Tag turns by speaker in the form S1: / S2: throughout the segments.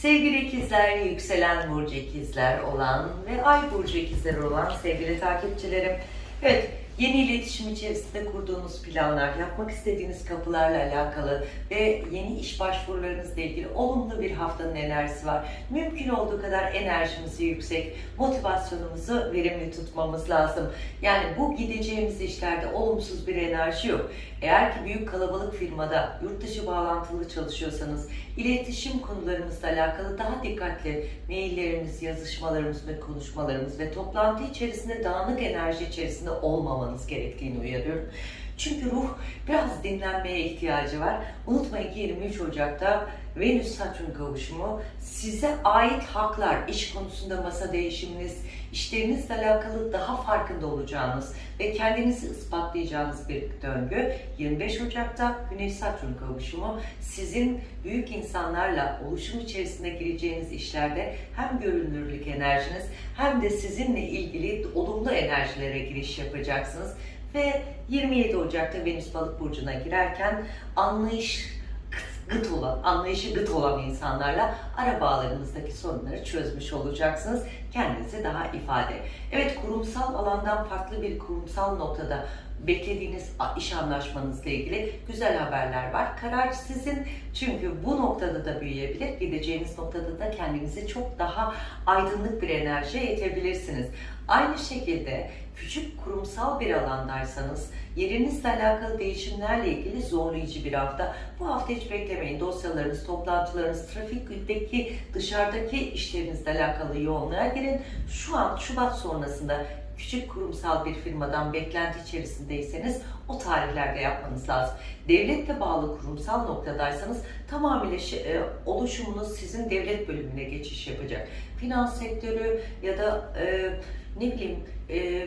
S1: Sevgili ikizler, yükselen burcu ikizler olan ve ay burcu ikizler olan sevgili takipçilerim. Evet, yeni iletişim içerisinde kurduğunuz planlar, yapmak istediğiniz kapılarla alakalı ve yeni iş başvurularınızla ilgili olumlu bir haftanın enerjisi var. Mümkün olduğu kadar enerjimizi yüksek, motivasyonumuzu verimli tutmamız lazım. Yani bu gideceğimiz işlerde olumsuz bir enerji yok. Eğer ki büyük kalabalık firmada yurt dışı bağlantılı çalışıyorsanız, iletişim konularımızla alakalı daha dikkatli maillerimiz, yazışmalarımız ve konuşmalarımız ve toplantı içerisinde dağınık enerji içerisinde olmamanız gerektiğini uyarıyorum. Çünkü ruh biraz dinlenmeye ihtiyacı var. Unutmayın ki 23 Ocak'ta Venüs-Satürn kavuşumu size ait haklar, iş konusunda masa değişiminiz, işlerinizle alakalı daha farkında olacağınız ve kendinizi ispatlayacağınız bir döngü. 25 Ocak'ta Güneş-Satürn kavuşumu sizin büyük insanlarla oluşum içerisinde gireceğiniz işlerde hem görünürlük enerjiniz hem de sizinle ilgili olumlu enerjilere giriş yapacaksınız. Ve 27 Ocak'ta Venüs Balık burcuna girerken anlayış gıt olan, anlayışı gıt olan insanlarla ara bağlarınızdaki sorunları çözmüş olacaksınız. Kendinizi daha ifade. Evet kurumsal alandan farklı bir kurumsal noktada beklediğiniz iş anlaşmanızla ilgili güzel haberler var. Karar sizin çünkü bu noktada da büyüyebilir. Gideceğiniz noktada da kendinizi çok daha aydınlık bir enerjiye yetebilirsiniz. Aynı şekilde küçük kurumsal bir alandaysanız yerinizle alakalı değişimlerle ilgili zorlayıcı bir hafta. Bu hafta hiç beklemeyin. Dosyalarınız, toplantılarınız, trafikteki, dışarıdaki işlerinizle alakalı yoğunluğa girin. Şu an Şubat sonrasında küçük kurumsal bir firmadan beklenti içerisindeyseniz o tarihlerde yapmanız lazım. Devletle bağlı kurumsal noktadaysanız tamamıyla e, oluşumunuz sizin devlet bölümüne geçiş yapacak. Finans sektörü ya da e, ne bileyim e,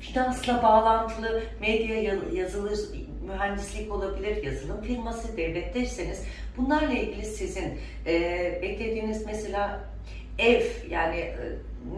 S1: finansla bağlantılı medya yazılı mühendislik olabilir, yazılım firması, devletteyseniz bunlarla ilgili sizin e, beklediğiniz mesela ev yani e,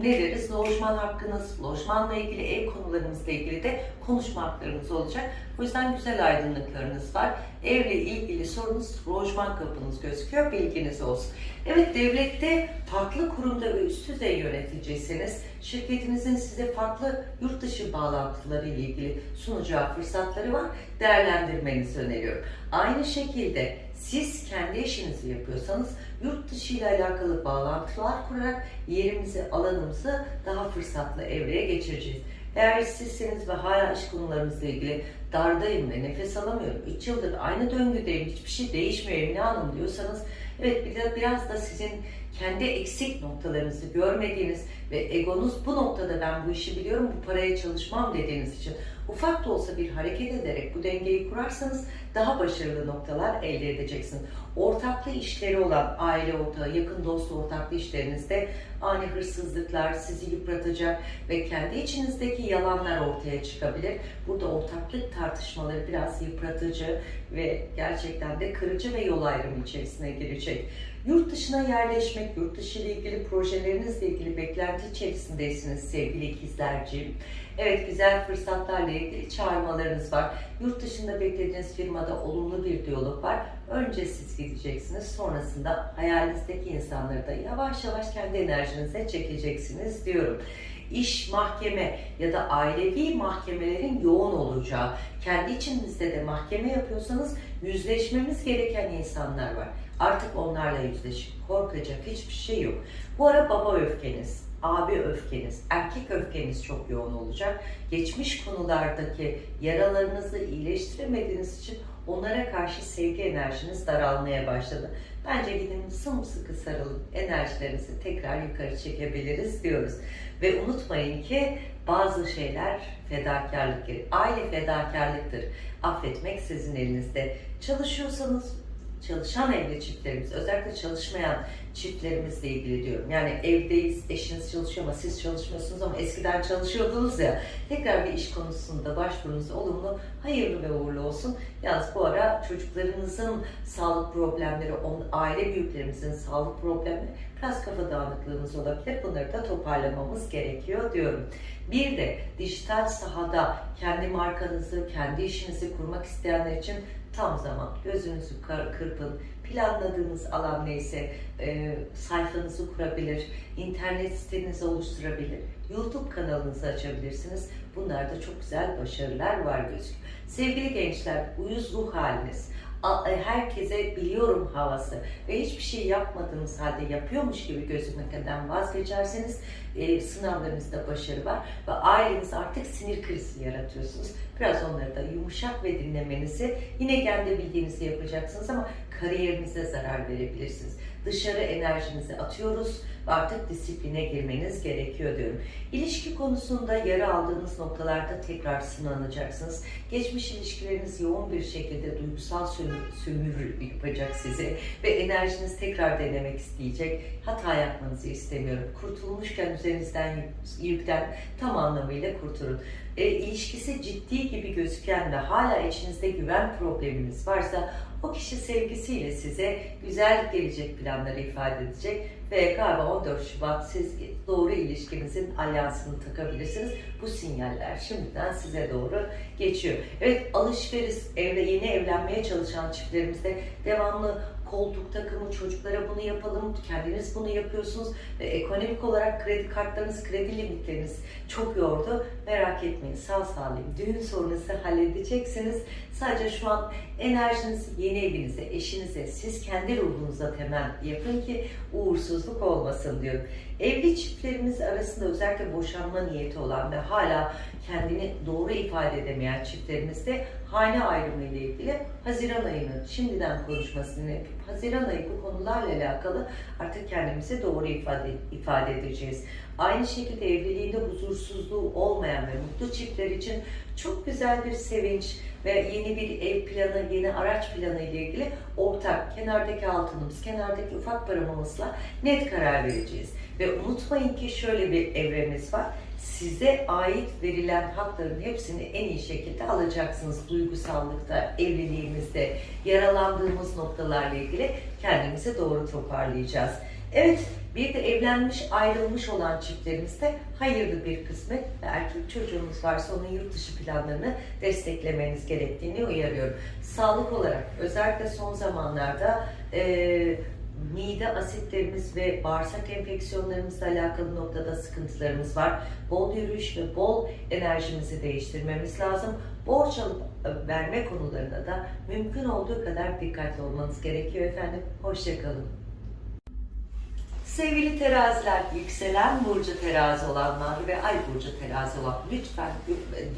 S1: ne deriz? Lojman hakkınız, lojmanla ilgili ev konularınızla ilgili de konuşma haklarınız olacak. O yüzden güzel aydınlıklarınız var. Evle ilgili sorunuz lojman kapınız gözüküyor. Bilginiz olsun. Evet devlette farklı kurumda ve üst düzey yöneticiyseniz şirketinizin size farklı yurt dışı bağlantıları ile ilgili sunacağı fırsatları var. Değerlendirmenizi öneriyorum. Aynı şekilde siz kendi işinizi yapıyorsanız yurt dışı ile alakalı bağlantılar kurarak yerimizi, alanımızı daha fırsatlı evreye geçireceğiz. Eğer işsizseniz ve hala iş konularımızla ilgili dardayım ve nefes alamıyorum, 3 yıldır aynı döngüdeyim, hiçbir şey değişmiyor Emine Hanım diyorsanız evet biraz da sizin kendi eksik noktalarınızı görmediğiniz ve egonuz bu noktada ben bu işi biliyorum, bu paraya çalışmam dediğiniz için ufak da olsa bir hareket ederek bu dengeyi kurarsanız daha başarılı noktalar elde edeceksiniz. Ortaklı işleri olan aile ortağı, yakın dost ortaklı işlerinizde ani hırsızlıklar sizi yıpratacak ve kendi içinizdeki yalanlar ortaya çıkabilir. Burada ortaklık tartışmaları biraz yıpratıcı ve gerçekten de kırıcı ve yol ayrımı içerisine girecek. Yurt dışına yerleşmek, yurt dışı ile ilgili projelerinizle ilgili beklenti içerisindeysiniz sevgili ikizlerciğim. Evet güzel fırsatlarla ilgili çağırmalarınız var. Yurt dışında beklediğiniz firmada olumlu bir diyalog var. Önce siz gideceksiniz. Sonrasında hayalinizdeki insanları da yavaş yavaş kendi enerjinize çekeceksiniz diyorum iş, mahkeme ya da ailevi mahkemelerin yoğun olacağı, kendi içinizde de mahkeme yapıyorsanız yüzleşmemiz gereken insanlar var. Artık onlarla yüzleşin. Korkacak hiçbir şey yok. Bu ara baba öfkeniz, abi öfkeniz, erkek öfkeniz çok yoğun olacak. Geçmiş konulardaki yaralarınızı iyileştiremediğiniz için onlara karşı sevgi enerjiniz daralmaya başladı. Bence gidin sımsıkı sarılıp enerjilerinizi tekrar yukarı çekebiliriz diyoruz. Ve unutmayın ki bazı şeyler fedakarlık. Aile fedakarlıktır. Affetmek sizin elinizde. Çalışıyorsanız çalışan evli çiftlerimiz, özellikle çalışmayan çiftlerimizle ilgili diyorum. Yani evdeyiz, eşiniz çalışıyor ama siz çalışmıyorsunuz ama eskiden çalışıyordunuz ya. Tekrar bir iş konusunda başvurunuz olumlu, hayırlı ve uğurlu olsun. Yalnız bu ara çocuklarınızın sağlık problemleri, aile büyüklerimizin sağlık problemleri biraz kafa dağınıklığımız olabilir. Bunları da toparlamamız gerekiyor diyorum. Bir de dijital sahada kendi markanızı, kendi işinizi kurmak isteyenler için tam zaman. Gözünüzü kırpın. Planladığınız alan neyse e, sayfanızı kurabilir, internet sitenizi oluşturabilir, YouTube kanalınızı açabilirsiniz. Bunlarda çok güzel başarılar var gözüküyor. Sevgili gençler, uyuz ruh haliniz, herkese biliyorum havası ve hiçbir şey yapmadığınız halde yapıyormuş gibi gözükmekten vazgeçerseniz e, sınavlarınızda başarı var ve aileniz artık sinir krizi yaratıyorsunuz. Biraz onları da yumuşak ve dinlemenizi yine kendi bildiğinizi yapacaksınız ama kariyerinize zarar verebilirsiniz. Dışarı enerjinizi atıyoruz ve artık disipline girmeniz gerekiyor diyorum. İlişki konusunda yara aldığınız noktalarda tekrar sınanacaksınız. Geçmiş ilişkileriniz yoğun bir şekilde duygusal sömür, sömürü yapacak size ve enerjiniz tekrar denemek isteyecek. Hata yapmanızı istemiyorum. Kurtulmuşken üzerinizden yük- yükten tam anlamıyla kurtulun. E, ilişkisi ciddi gibi gözüken ve hala içinizde güven probleminiz varsa o kişi sevgisiyle size güzel gelecek planları ifade edecek ve galiba 14 Şubat siz doğru ilişkinizin alyansını takabilirsiniz. Bu sinyaller şimdiden size doğru geçiyor. Evet alışveriş, evle yeni evlenmeye çalışan çiftlerimizde devamlı koltuk takımı, çocuklara bunu yapalım, kendiniz bunu yapıyorsunuz ve ekonomik olarak kredi kartlarınız, kredi limitleriniz çok yordu. Merak etmeyin sağ salim düğün sorunuzu halledeceksiniz. Sadece şu an enerjinizi yeni evinize, eşinize, siz kendi ruhunuza temel yapın ki uğursuzluk olmasın diyorum. Evli çiftlerimiz arasında özellikle boşanma niyeti olan ve hala kendini doğru ifade edemeyen çiftlerimizde hane ayrımı ile ilgili Haziran ayının şimdiden konuşmasını yapıp Haziran ayı bu konularla alakalı artık kendimizi doğru ifade, ifade edeceğiz. Aynı şekilde evliliğinde huzursuzluğu olmayan ve mutlu çiftler için çok güzel bir sevinç ve yeni bir ev planı, yeni araç planı ile ilgili ortak, kenardaki altınımız, kenardaki ufak paramızla net karar vereceğiz. Ve unutmayın ki şöyle bir evremiz var. Size ait verilen hakların hepsini en iyi şekilde alacaksınız. Duygusallıkta, evliliğimizde, yaralandığımız noktalarla ilgili kendimizi doğru toparlayacağız. Evet, bir de evlenmiş, ayrılmış olan çiftlerimizde hayırlı bir kısmet ve erkek çocuğumuz varsa onun yurt dışı planlarını desteklemeniz gerektiğini uyarıyorum. Sağlık olarak özellikle son zamanlarda e, mide asitlerimiz ve bağırsak enfeksiyonlarımızla alakalı noktada sıkıntılarımız var. Bol yürüyüş ve bol enerjimizi değiştirmemiz lazım. Borç alıp e, verme konularında da mümkün olduğu kadar dikkatli olmanız gerekiyor efendim. Hoşçakalın. Sevgili teraziler, yükselen burcu terazi olanlar ve ay burcu terazi olan lütfen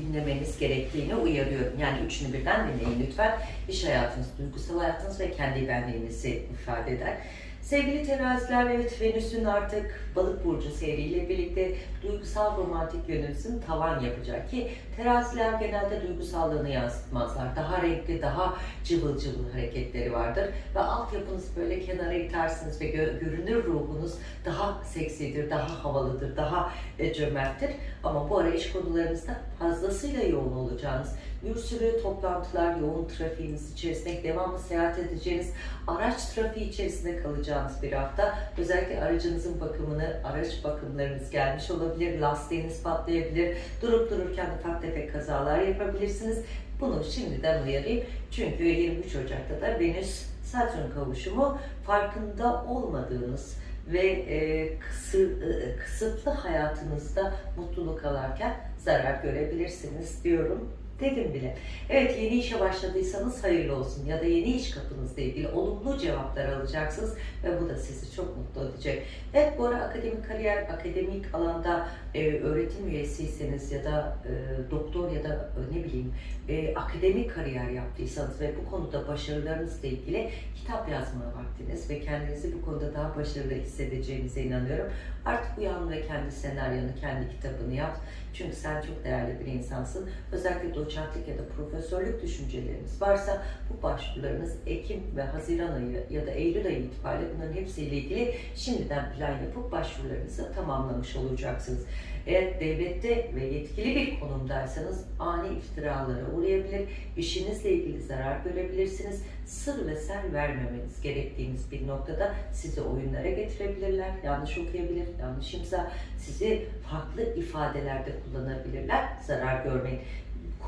S1: dinlemeniz gerektiğini uyarıyorum. Yani üçünü birden dinleyin lütfen. İş hayatınız, duygusal hayatınız ve kendi benliğinizi ifade eder. Sevgili teraziler, evet Venüs'ün artık balık burcu seriyle birlikte duygusal romantik yönünüzün tavan yapacak ki teraziler genelde duygusallığını yansıtmazlar. Daha renkli, daha cıvıl cıvıl hareketleri vardır ve altyapınız böyle kenara itersiniz ve gö- görünür ruhunuz daha seksidir, daha havalıdır, daha e, cömerttir. Ama bu ara iş konularınızda fazlasıyla yoğun olacağınız, bir sürü toplantılar, yoğun trafiğiniz içerisinde devamlı seyahat edeceğiniz, araç trafiği içerisinde kalacağınız bir hafta. Özellikle aracınızın bakımını, araç bakımlarınız gelmiş olabilir, lastiğiniz patlayabilir, durup dururken ufak tefek kazalar yapabilirsiniz. Bunu şimdiden uyarayım. Çünkü 23 Ocak'ta da Venüs Satürn kavuşumu farkında olmadığınız ve e, kısır, e, kısıtlı hayatınızda mutluluk alarken zarar görebilirsiniz diyorum dedim bile. Evet yeni işe başladıysanız hayırlı olsun ya da yeni iş kapınızla ilgili olumlu cevaplar alacaksınız ve bu da sizi çok mutlu edecek. Evet bu ara akademik kariyer, akademik alanda e, öğretim üyesiyseniz ya da e, doktor ya da e, ne bileyim e, akademik kariyer yaptıysanız ve bu konuda başarılarınızla ilgili kitap yazma vaktiniz ve kendinizi bu konuda daha başarılı hissedeceğinize inanıyorum. Artık uyan ve kendi senaryonu, kendi kitabını yap. Çünkü sen çok değerli bir insansın. Özellikle doçentlik ya da profesörlük düşünceleriniz varsa bu başvurularınız Ekim ve Haziran ayı ya da Eylül ayı itibariyle bunların hepsiyle ilgili şimdiden plan yapıp başvurularınızı tamamlamış olacaksınız. Eğer devlette ve yetkili bir konumdaysanız ani iftiralara uğrayabilir, işinizle ilgili zarar görebilirsiniz. Sır ve ser vermemeniz gerektiğiniz bir noktada sizi oyunlara getirebilirler, yanlış okuyabilir, yanlış imza, sizi farklı ifadelerde kullanabilirler, zarar görmeyin.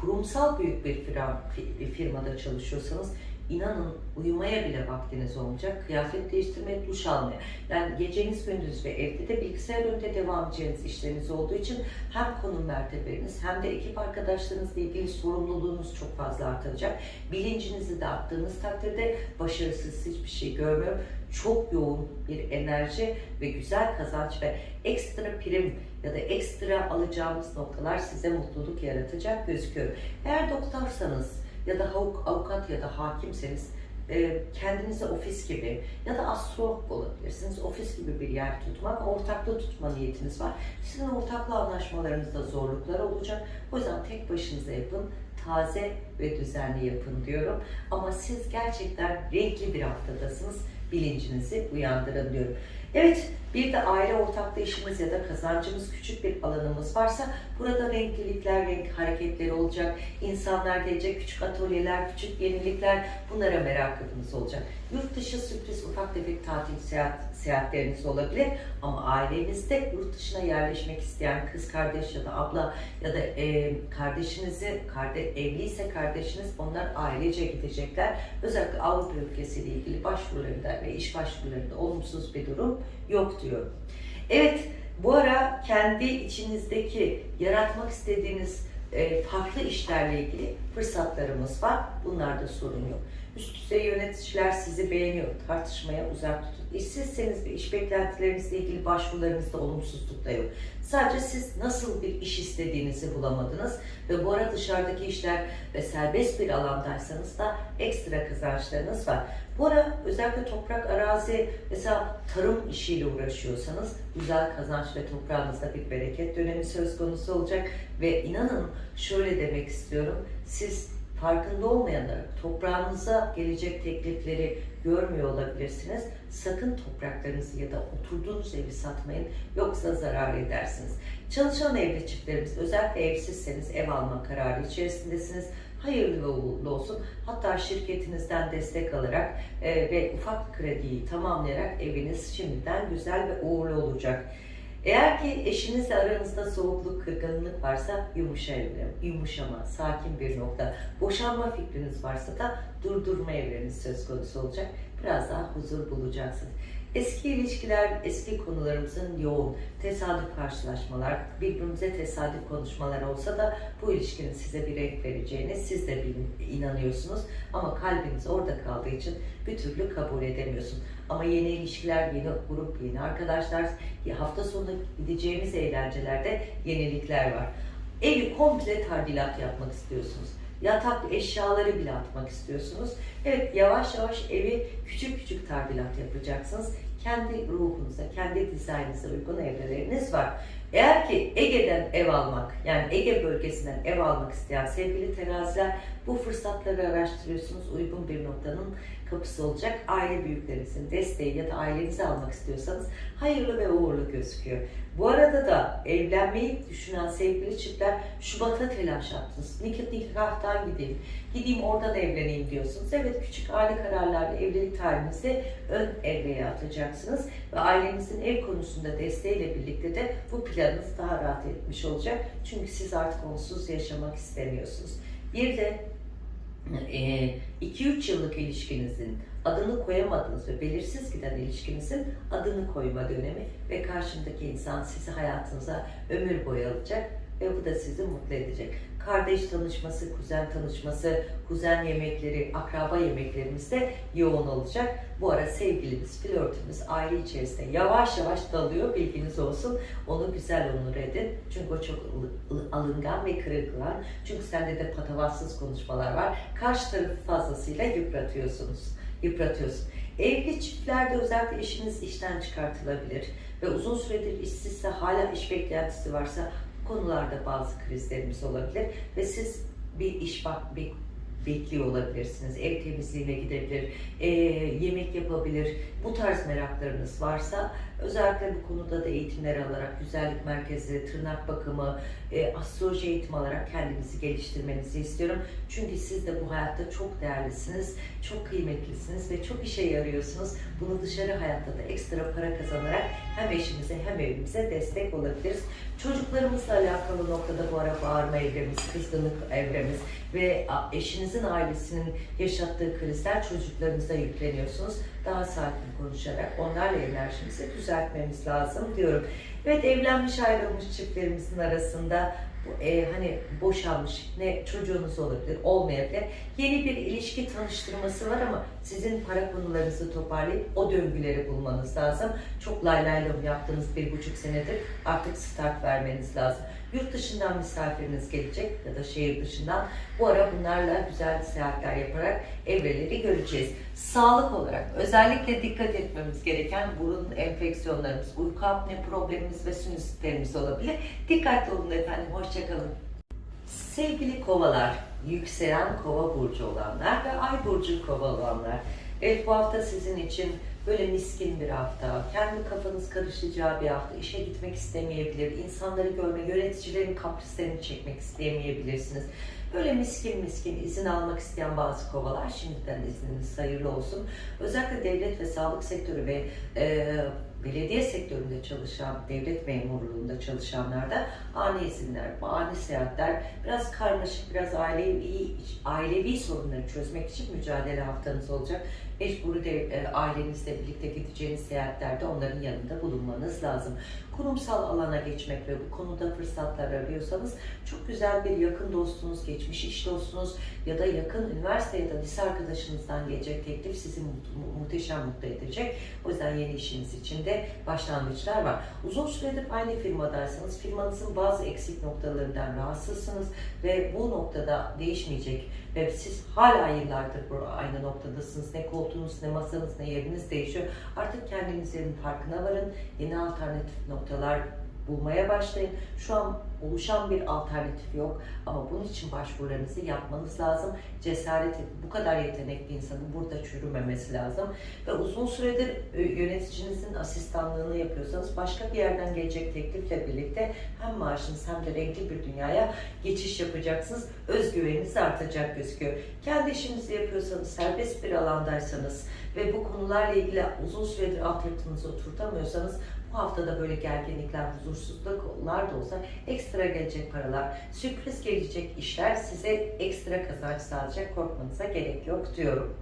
S1: kurumsal büyük bir firma, firmada çalışıyorsanız inanın uyumaya bile vaktiniz olmayacak. Kıyafet değiştirmeye, duş almaya. Yani geceniz gündüz ve evde de bilgisayar önünde devam edeceğiniz işleriniz olduğu için hem konum mertebeniz hem de ekip arkadaşlarınızla ilgili sorumluluğunuz çok fazla artacak. Bilincinizi de arttığınız takdirde başarısız hiçbir şey görmüyorum. Çok yoğun bir enerji ve güzel kazanç ve ekstra prim ya da ekstra alacağımız noktalar size mutluluk yaratacak gözüküyor. Eğer doktorsanız ya da avuk- avukat ya da hakimseniz e, kendinize ofis gibi ya da astrolog olabilirsiniz. Ofis gibi bir yer tutmak, ortaklığı tutma niyetiniz var. Sizin ortaklı anlaşmalarınızda zorluklar olacak. O yüzden tek başınıza yapın, taze ve düzenli yapın diyorum. Ama siz gerçekten renkli bir haftadasınız. Bilincinizi uyandırın diyorum. Evet, bir de aile ortaklığı işimiz ya da kazancımız küçük bir alanımız varsa burada renklilikler, renk hareketleri olacak. İnsanlar gelecek, küçük atölyeler, küçük yenilikler bunlara merakınız olacak. Yurt dışı sürpriz ufak tefek tatil seyahat, seyahatleriniz olabilir ama ailenizde yurt dışına yerleşmek isteyen kız kardeş ya da abla ya da e, kardeşinizi, karde, evliyse kardeşiniz onlar ailece gidecekler. Özellikle Avrupa ülkesiyle ilgili başvurularında ve iş başvurularında olumsuz bir durum yok diyorum. Evet, bu ara kendi içinizdeki yaratmak istediğiniz e, farklı işlerle ilgili fırsatlarımız var. Bunlarda sorun yok. Üst düzey yöneticiler sizi beğeniyor. Tartışmaya uzak tutun. İşsizseniz ve iş beklentilerinizle ilgili başvurularınızda olumsuzluk da yok. Sadece siz nasıl bir iş istediğinizi bulamadınız ve bu ara dışarıdaki işler ve serbest bir alandaysanız da ekstra kazançlarınız var. Bu ara özellikle toprak, arazi, mesela tarım işiyle uğraşıyorsanız güzel kazanç ve toprağınızda bir bereket dönemi söz konusu olacak ve inanın şöyle demek istiyorum, siz farkında olmayanlar toprağınıza gelecek teklifleri görmüyor olabilirsiniz. Sakın topraklarınızı ya da oturduğunuz evi satmayın yoksa zarar edersiniz. Çalışan evli çiftlerimiz özellikle evsizseniz ev alma kararı içerisindesiniz. Hayırlı ve uğurlu olsun. Hatta şirketinizden destek alarak e, ve ufak krediyi tamamlayarak eviniz şimdiden güzel ve uğurlu olacak. Eğer ki eşinizle aranızda soğukluk, kırgınlık varsa yumuşa evren, yumuşama, sakin bir nokta. Boşanma fikriniz varsa da durdurma evreniz söz konusu olacak. Biraz daha huzur bulacaksınız. Eski ilişkiler, eski konularımızın yoğun, tesadüf karşılaşmalar, birbirimize tesadüf konuşmalar olsa da bu ilişkinin size bir renk vereceğine siz de inanıyorsunuz. Ama kalbiniz orada kaldığı için bir türlü kabul edemiyorsun. Ama yeni ilişkiler, yeni grup, yeni arkadaşlar, hafta sonu gideceğimiz eğlencelerde yenilikler var. Evi komple tadilat yapmak istiyorsunuz. Yatak eşyaları bile atmak istiyorsunuz. Evet yavaş yavaş evi küçük küçük tadilat yapacaksınız. Kendi ruhunuza, kendi dizaynınıza uygun evreleriniz var. Eğer ki Ege'den ev almak, yani Ege bölgesinden ev almak isteyen sevgili teraziler bu fırsatları araştırıyorsunuz. Uygun bir noktanın kapısı olacak. Aile büyüklerinizin desteği ya da ailenizi almak istiyorsanız hayırlı ve uğurlu gözüküyor. Bu arada da evlenmeyi düşünen sevgili çiftler Şubat'a telaş attınız. Nikah nikahtan gideyim, gideyim oradan evleneyim diyorsunuz. Evet küçük aile kararlarla evlilik tarihinizi ön evreye atacaksınız ve ailenizin ev konusunda desteğiyle birlikte de bu planınız daha rahat etmiş olacak. Çünkü siz artık onsuz yaşamak istemiyorsunuz. Bir de 2-3 yıllık ilişkinizin adını koyamadığınız ve belirsiz giden ilişkinizin adını koyma dönemi ve karşındaki insan sizi hayatınıza ömür boyu alacak ve bu da sizi mutlu edecek. Kardeş tanışması, kuzen tanışması, kuzen yemekleri, akraba yemeklerimiz de yoğun olacak. Bu ara sevgilimiz, flörtümüz aile içerisinde yavaş yavaş dalıyor bilginiz olsun. Onu güzel onur edin. Çünkü o çok alıngan ve kırılgan. Çünkü sende de patavatsız konuşmalar var. Karşı tarafı fazlasıyla yıpratıyorsunuz. Yıpratıyorsun. Evli çiftlerde özellikle eşiniz işten çıkartılabilir ve uzun süredir işsizse hala iş beklentisi varsa konularda bazı krizlerimiz olabilir ve siz bir iş bak bir bekliyor olabilirsiniz. Ev temizliğine gidebilir, e, yemek yapabilir. Bu tarz meraklarınız varsa özellikle bu konuda da eğitimler alarak güzellik merkezi, tırnak bakımı, e, astroloji eğitimi alarak kendinizi geliştirmenizi istiyorum. Çünkü siz de bu hayatta çok değerlisiniz, çok kıymetlisiniz ve çok işe yarıyorsunuz. Bunu dışarı hayatta da ekstra para kazanarak hem eşimize hem evimize destek olabiliriz. Çocuklarımızla alakalı noktada bu ara bağırma evremiz, kızgınlık evremiz ve eşinizin ailesinin yaşattığı krizler çocuklarınıza yükleniyorsunuz. Daha sakin konuşarak onlarla enerjimizi düzeltmemiz lazım diyorum. Evet evlenmiş ayrılmış çiftlerimizin arasında e, hani boşanmış ne çocuğunuz olabilir olmayabilir yeni bir ilişki tanıştırması var ama sizin para konularınızı toparlayıp o döngüleri bulmanız lazım. Çok lay lay lom yaptığınız bir buçuk senedir artık start vermeniz lazım. Yurt dışından misafiriniz gelecek ya da şehir dışından. Bu ara bunlarla güzel seyahatler yaparak evreleri göreceğiz. Sağlık olarak özellikle dikkat etmemiz gereken burun enfeksiyonlarımız, uyku apne problemimiz ve sinüsitlerimiz olabilir. Dikkatli olun efendim. Hoşçakalın. Sevgili kovalar, yükselen kova burcu olanlar ve ay burcu kova olanlar. Evet bu hafta sizin için böyle miskin bir hafta, kendi kafanız karışacağı bir hafta, işe gitmek istemeyebilir, insanları görme, yöneticilerin kaprislerini çekmek istemeyebilirsiniz. Böyle miskin miskin izin almak isteyen bazı kovalar şimdiden izniniz hayırlı olsun. Özellikle devlet ve sağlık sektörü ve e, belediye sektöründe çalışan, devlet memurluğunda çalışanlarda ani izinler, ani seyahatler, biraz karmaşık, biraz ailevi, ailevi sorunları çözmek için mücadele haftanız olacak. Mecburi de e, ailenizle birlikte gideceğiniz seyahatlerde onların yanında bulunmanız lazım. Kurumsal alana geçmek ve bu konuda fırsatlar arıyorsanız çok güzel bir yakın dostunuz, geçmiş iş dostunuz ya da yakın üniversite ya da lise arkadaşınızdan gelecek teklif sizi mu muhteşem mutlu edecek. O yüzden yeni işiniz için de başlangıçlar var. Uzun süredir aynı firmadaysanız firmanızın bazı eksik noktalarından rahatsızsınız ve bu noktada değişmeyecek ve siz hala yıllardır bu aynı noktadasınız. Ne koltuğunuz, ne masanız, ne yeriniz değişiyor. Artık kendinizin farkına varın. Yeni alternatif noktalar bulmaya başlayın. Şu an oluşan bir alternatif yok ama bunun için başvurularınızı yapmanız lazım. Cesaret bu kadar yetenekli insanın burada çürümemesi lazım. Ve uzun süredir e, yöneticinizin asistanlığını yapıyorsanız başka bir yerden gelecek teklifle birlikte hem maaşınız hem de renkli bir dünyaya geçiş yapacaksınız. Özgüveniniz artacak gözüküyor. Kendi işinizi yapıyorsanız, serbest bir alandaysanız ve bu konularla ilgili uzun süredir altyapınızı oturtamıyorsanız bu haftada böyle gerginlikler, huzursuzluklar da olsa ekstra gelecek paralar, sürpriz gelecek işler size ekstra kazanç sağlayacak. Korkmanıza gerek yok diyorum.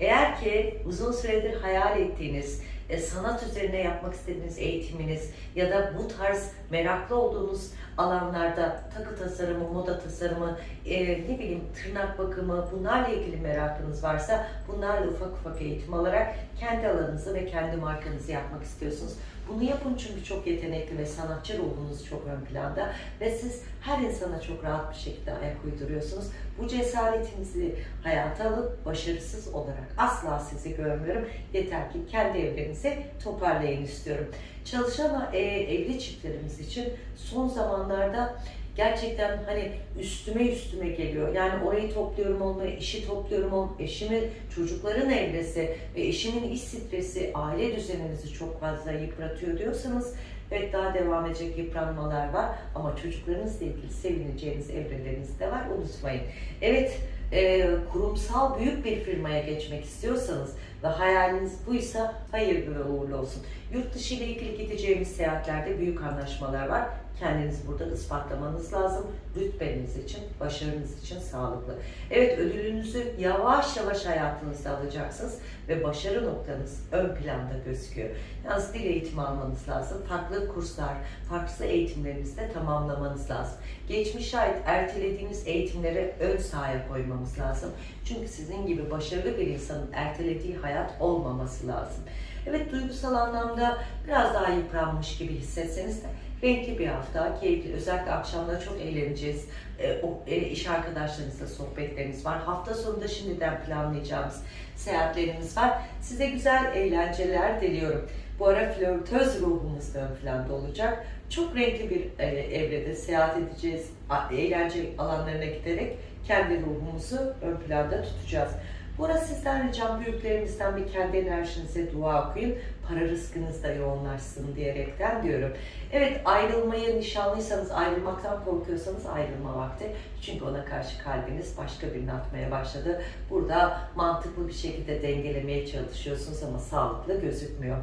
S1: Eğer ki uzun süredir hayal ettiğiniz, e, sanat üzerine yapmak istediğiniz eğitiminiz ya da bu tarz meraklı olduğunuz alanlarda takı tasarımı, moda tasarımı, e, ne bileyim tırnak bakımı bunlarla ilgili merakınız varsa bunlarla ufak ufak eğitim alarak kendi alanınızı ve kendi markanızı yapmak istiyorsunuz. Bunu yapın çünkü çok yetenekli ve sanatçı ruhunuz çok ön planda ve siz her insana çok rahat bir şekilde ayak uyduruyorsunuz. Bu cesaretinizi hayata alıp başarısız olarak asla sizi görmüyorum. Yeter ki kendi evrenizi toparlayın istiyorum. Çalışan e, evli çiftlerimiz için son zamanlarda gerçekten hani üstüme üstüme geliyor. Yani orayı topluyorum olmayı, işi topluyorum olmayı, eşimi, çocukların evresi ve eşimin iş stresi aile düzenimizi çok fazla yıpratıyor diyorsanız Evet daha devam edecek yıpranmalar var ama çocuklarınızla ilgili sevineceğiniz evreleriniz de var unutmayın. Evet e, kurumsal büyük bir firmaya geçmek istiyorsanız ve hayaliniz buysa hayırlı ve uğurlu olsun. Yurt dışı ile ilgili gideceğimiz seyahatlerde büyük anlaşmalar var. Kendinizi burada ispatlamanız lazım. Rütbeniz için, başarınız için sağlıklı. Evet ödülünüzü yavaş yavaş hayatınızda alacaksınız ve başarı noktanız ön planda gözüküyor. Yalnız dil eğitimi almanız lazım. Farklı kurslar, farklı eğitimlerinizde tamamlamanız lazım. Geçmişe ait ertelediğiniz eğitimleri ön sahaya koymamız lazım. Çünkü sizin gibi başarılı bir insanın ertelediği hayat olmaması lazım. Evet duygusal anlamda biraz daha yıpranmış gibi hissetseniz de Renkli bir hafta, keyifli. Özellikle akşamları çok eğleneceğiz. E, o, e, iş arkadaşlarınızla sohbetlerimiz var. Hafta sonunda şimdiden planlayacağımız seyahatlerimiz var. Size güzel eğlenceler diliyorum. Bu ara flörtöz ruhumuz da ön planda olacak. Çok renkli bir e, evrede seyahat edeceğiz. Eğlence alanlarına giderek kendi ruhumuzu ön planda tutacağız. Burada sizden ricam büyüklerimizden bir kendi enerjinize dua okuyun. Para rızkınız da yoğunlaşsın diyerekten diyorum. Evet ayrılmayı nişanlıysanız ayrılmaktan korkuyorsanız ayrılma vakti. Çünkü ona karşı kalbiniz başka birini atmaya başladı. Burada mantıklı bir şekilde dengelemeye çalışıyorsunuz ama sağlıklı gözükmüyor.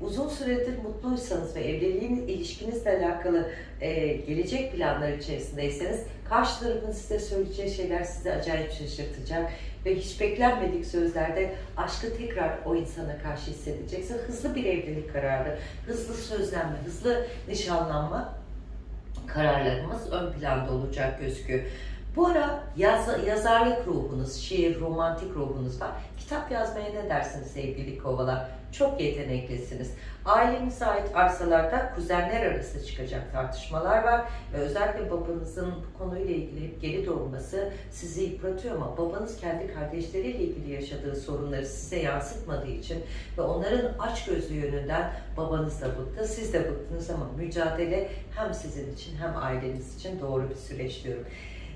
S1: Uzun süredir mutluysanız ve evliliğin ilişkinizle alakalı e, gelecek planlar içerisindeyseniz karşı tarafın size söyleyeceği şeyler sizi acayip şaşırtacak ve hiç beklenmedik sözlerde aşkı tekrar o insana karşı hissedecekse hızlı bir evlilik kararı, hızlı sözlenme, hızlı nişanlanma kararlarımız ön planda olacak gözüküyor. Bu ara yaz, yazarlık ruhunuz, şiir, romantik ruhunuz var. Kitap yazmaya ne dersiniz sevgili kovalar? Çok yeteneklisiniz. Ailenize ait arsalarda kuzenler arası çıkacak tartışmalar var ve özellikle babanızın bu konuyla ilgili geri doğması sizi yıpratıyor ama babanız kendi kardeşleriyle ilgili yaşadığı sorunları size yansıtmadığı için ve onların açgözlü yönünden babanız da bıktı, siz de bıktınız ama mücadele hem sizin için hem aileniz için doğru bir süreç diyorum.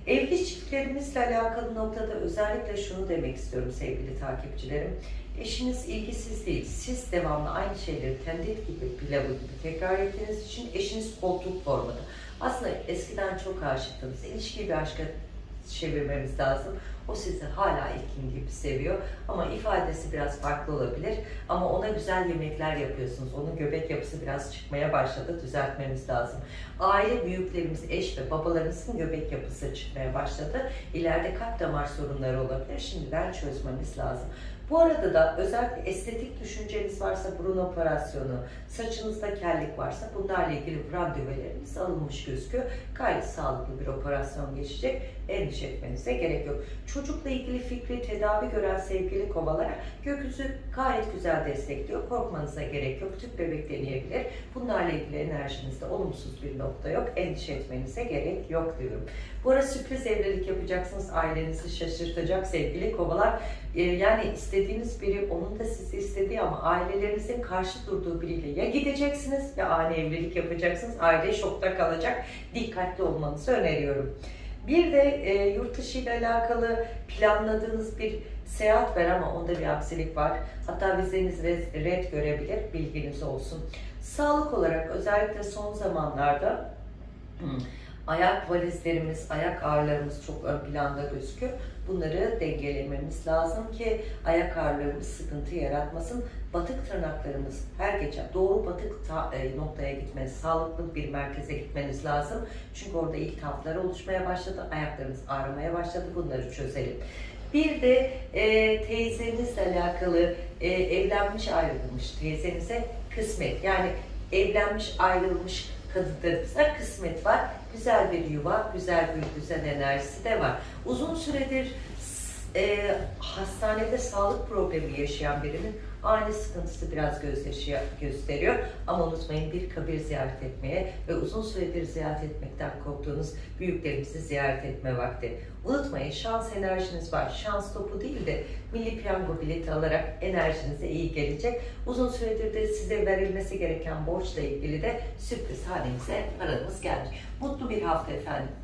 S1: Evli çiftlerimizle alakalı noktada özellikle şunu demek istiyorum sevgili takipçilerim. Eşiniz ilgisiz değil. Siz devamlı aynı şeyleri tendit gibi, pilavı gibi tekrar ettiğiniz için eşiniz koltuk formadı. Aslında eskiden çok aşıktınız. İlişkiyi bir aşka çevirmemiz lazım. O sizi hala ilkin gibi seviyor ama ifadesi biraz farklı olabilir. Ama ona güzel yemekler yapıyorsunuz. Onun göbek yapısı biraz çıkmaya başladı. Düzeltmemiz lazım. Aile büyüklerimiz, eş ve babalarımızın göbek yapısı çıkmaya başladı. İleride kalp damar sorunları olabilir. Şimdiden çözmemiz lazım. Bu arada da özellikle estetik düşünceniz varsa burun operasyonu, saçınızda kellik varsa bunlarla ilgili randevularınız alınmış gözüküyor. Gayet sağlıklı bir operasyon geçecek. Endişe etmenize gerek yok. Çocukla ilgili fikri tedavi gören sevgili kovalara gökyüzü gayet güzel destekliyor. Korkmanıza gerek yok. Tüp bebek deneyebilir. Bunlarla ilgili enerjinizde olumsuz bir nokta yok. Endişe etmenize gerek yok diyorum. Bu ara sürpriz evlilik yapacaksınız. Ailenizi şaşırtacak sevgili kovalar. Ee, yani istediğiniz biri onun da sizi istediği ama ailelerinizin karşı durduğu biriyle ya gideceksiniz ya ani evlilik yapacaksınız. Aile şokta kalacak. Dikkatli olmanızı öneriyorum. Bir de e, yurt dışı ile alakalı planladığınız bir seyahat var ama onda bir aksilik var. Hatta vizeniz red, görebilir. Bilginiz olsun. Sağlık olarak özellikle son zamanlarda ayak valizlerimiz, ayak ağrılarımız çok ön planda gözüküyor. Bunları dengelememiz lazım ki ayak ağrılarımız sıkıntı yaratmasın. Batık tırnaklarımız her gece doğru batık e, noktaya gitmeniz, sağlıklı bir merkeze gitmeniz lazım. Çünkü orada iltihaplar oluşmaya başladı, ayaklarınız ağrımaya başladı. Bunları çözelim. Bir de e, teyzenizle alakalı e, evlenmiş ayrılmış teyzenize kısmet. Yani evlenmiş ayrılmış kadınlarımıza kısmet var. Güzel bir yuva, güzel bir düzen enerjisi de var. Uzun süredir e, hastanede sağlık problemi yaşayan birinin ani sıkıntısı biraz gözyaşı gösteriyor. Ama unutmayın bir kabir ziyaret etmeye ve uzun süredir ziyaret etmekten korktuğunuz büyüklerimizi ziyaret etme vakti. Unutmayın şans enerjiniz var. Şans topu değil de milli piyango bileti alarak enerjinize iyi gelecek. Uzun süredir de size verilmesi gereken borçla ilgili de sürpriz halinize paranız gelmiş. Mutlu bir hafta efendim.